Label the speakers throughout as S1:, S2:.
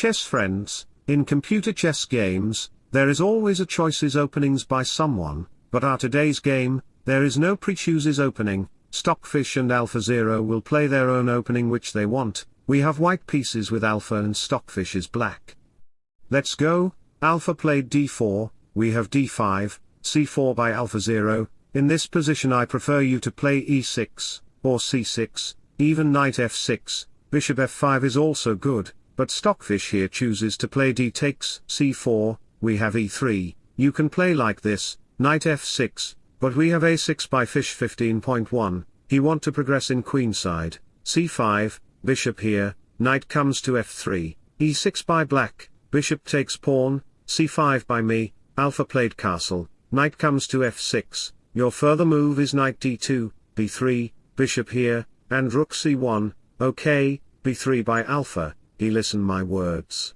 S1: chess friends, in computer chess games, there is always a choices openings by someone, but our today's game, there is no pre-chooses opening, Stockfish and AlphaZero will play their own opening which they want, we have white pieces with Alpha and Stockfish is black. Let's go, Alpha played d4, we have d5, c4 by AlphaZero, in this position I prefer you to play e6, or c6, even knight f6, bishop f5 is also good, but Stockfish here chooses to play d takes c4, we have e3, you can play like this, knight f6, but we have a6 by fish 15.1, he want to progress in queenside, c5, bishop here, knight comes to f3, e6 by black, bishop takes pawn, c5 by me, alpha played castle, knight comes to f6, your further move is knight d2, b3, bishop here, and rook c1, okay, b3 by alpha, he listen my words.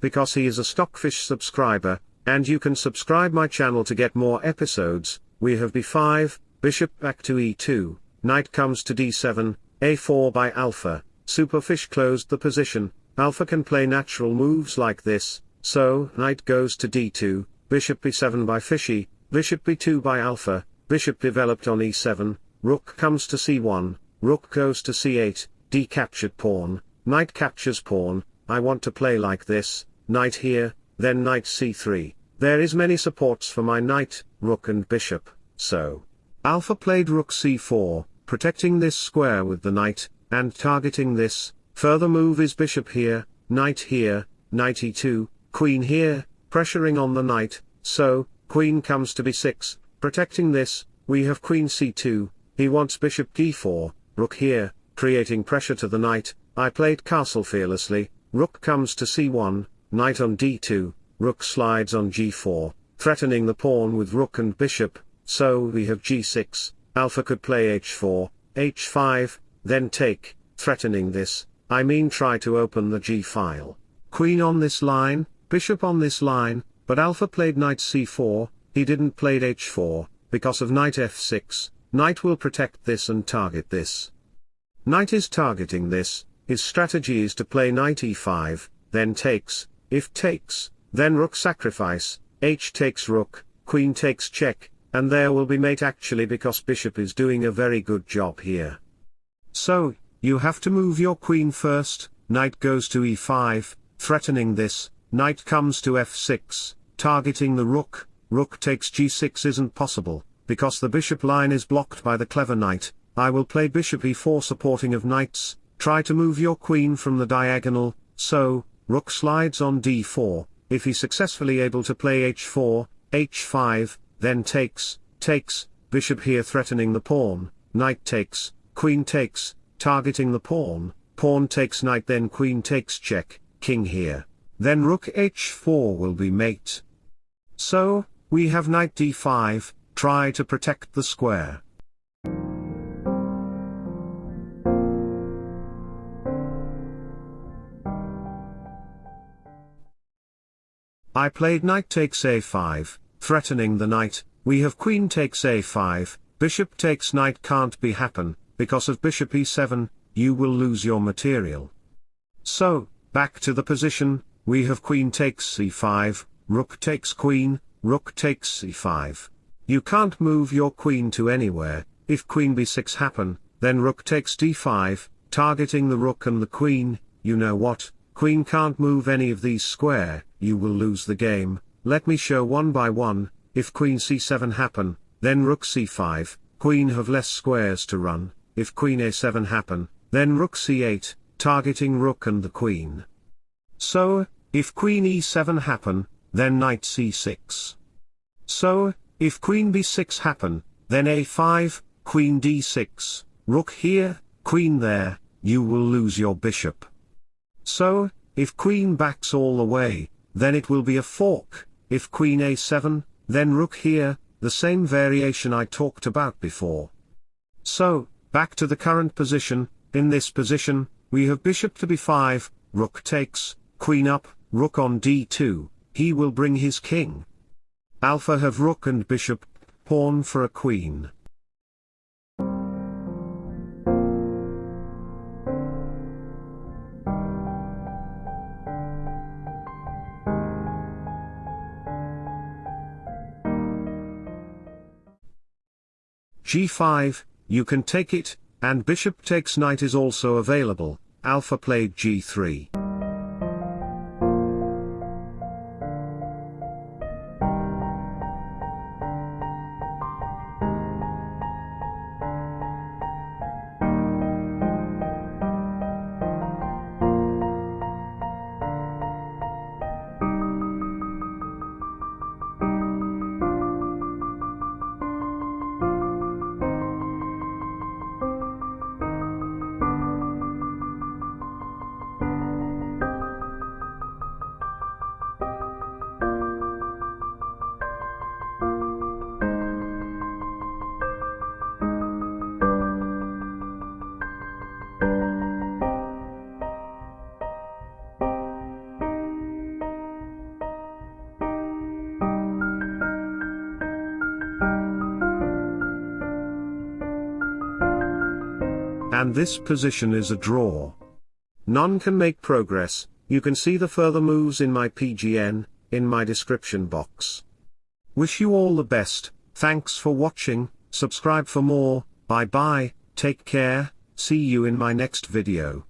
S1: Because he is a Stockfish subscriber, and you can subscribe my channel to get more episodes, we have b5, bishop back to e2, knight comes to d7, a4 by alpha, superfish closed the position, alpha can play natural moves like this, so, knight goes to d2, bishop b7 by fishy, bishop b2 by alpha, bishop developed on e7, rook comes to c1, rook goes to c8, d captured pawn, Knight captures pawn, I want to play like this, knight here, then knight c3, there is many supports for my knight, rook and bishop, so. Alpha played rook c4, protecting this square with the knight, and targeting this, further move is bishop here, knight here, knight e2, queen here, pressuring on the knight, so, queen comes to b6, protecting this, we have queen c2, he wants bishop d4, rook here, creating pressure to the knight, I played castle fearlessly, rook comes to c1, knight on d2, rook slides on g4, threatening the pawn with rook and bishop, so we have g6, alpha could play h4, h5, then take, threatening this, I mean try to open the g-file. Queen on this line, bishop on this line, but alpha played knight c4, he didn't played h4, because of knight f6, knight will protect this and target this. Knight is targeting this, his strategy is to play knight e5, then takes, if takes, then rook sacrifice, h takes rook, queen takes check, and there will be mate actually because bishop is doing a very good job here. So, you have to move your queen first, knight goes to e5, threatening this, knight comes to f6, targeting the rook, rook takes g6 isn't possible, because the bishop line is blocked by the clever knight, I will play bishop e4 supporting of knights, Try to move your queen from the diagonal, so, rook slides on d4, if he successfully able to play h4, h5, then takes, takes, bishop here threatening the pawn, knight takes, queen takes, targeting the pawn, pawn takes knight then queen takes check, king here. Then rook h4 will be mate. So, we have knight d5, try to protect the square. I played knight takes a5, threatening the knight, we have queen takes a5, bishop takes knight can't be happen, because of bishop e7, you will lose your material. So, back to the position, we have queen takes c5, rook takes queen, rook takes c5. You can't move your queen to anywhere, if queen b6 happen, then rook takes d5, targeting the rook and the queen, you know what, queen can't move any of these square, you will lose the game, let me show one by one, if queen c7 happen, then rook c5, queen have less squares to run, if queen a7 happen, then rook c8, targeting rook and the queen. So, if queen e7 happen, then knight c6. So, if queen b6 happen, then a5, queen d6, rook here, queen there, you will lose your bishop. So, if queen backs all the way, then it will be a fork, if queen a7, then rook here, the same variation I talked about before. So, back to the current position, in this position, we have bishop to b5, rook takes, queen up, rook on d2, he will bring his king. Alpha have rook and bishop, pawn for a queen. G5, you can take it, and bishop takes knight is also available, alpha played g3. And this position is a draw. None can make progress, you can see the further moves in my PGN, in my description box. Wish you all the best, thanks for watching, subscribe for more, bye bye, take care, see you in my next video.